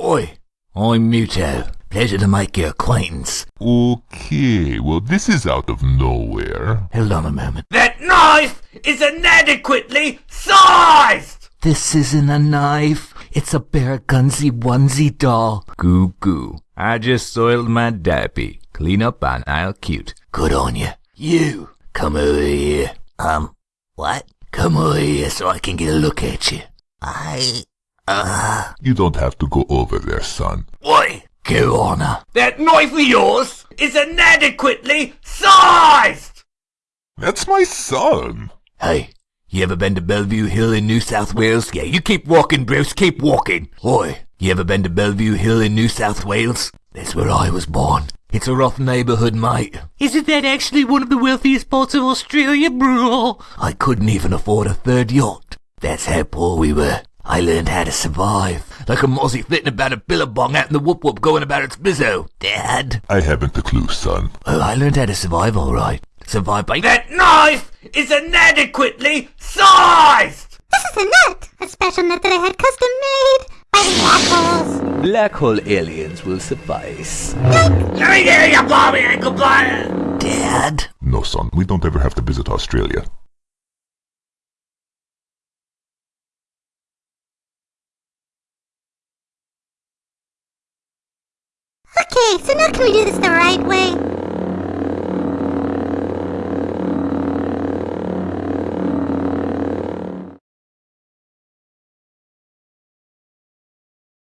Oi, I'm Muto. Pleasure to make your acquaintance. Okay, well, this is out of nowhere. Hold on a moment. That knife is inadequately sized! This isn't a knife. It's a bear gunsy onesie doll. Goo goo. I just soiled my diaper. Clean up on aisle cute. Good on you. You, come over here. Um, what? Come over here so I can get a look at you. I, uh, You don't have to go over there, son. Why? go on. That knife of yours is inadequately sized! That's my son. Hey, you ever been to Bellevue Hill in New South Wales? Yeah, you keep walking, Bruce, keep walking. Oi, you ever been to Bellevue Hill in New South Wales? That's where I was born. It's a rough neighbourhood, mate. Isn't that actually one of the wealthiest parts of Australia, bro? I couldn't even afford a third yacht. That's how poor we were. I learned how to survive. Like a mozzie flitting about a billabong out in the whoop whoop going about its bizzo. Dad. I haven't the clue, son. Oh, I learned how to survive alright. Survive by That knife is inadequately sized! This is a net! A special net that I had custom made by black holes. Black hole aliens will suffice. Let me hear you, Bobby Ankle Blind! Dad. No, son, we don't ever have to visit Australia. So now can we do this the right way?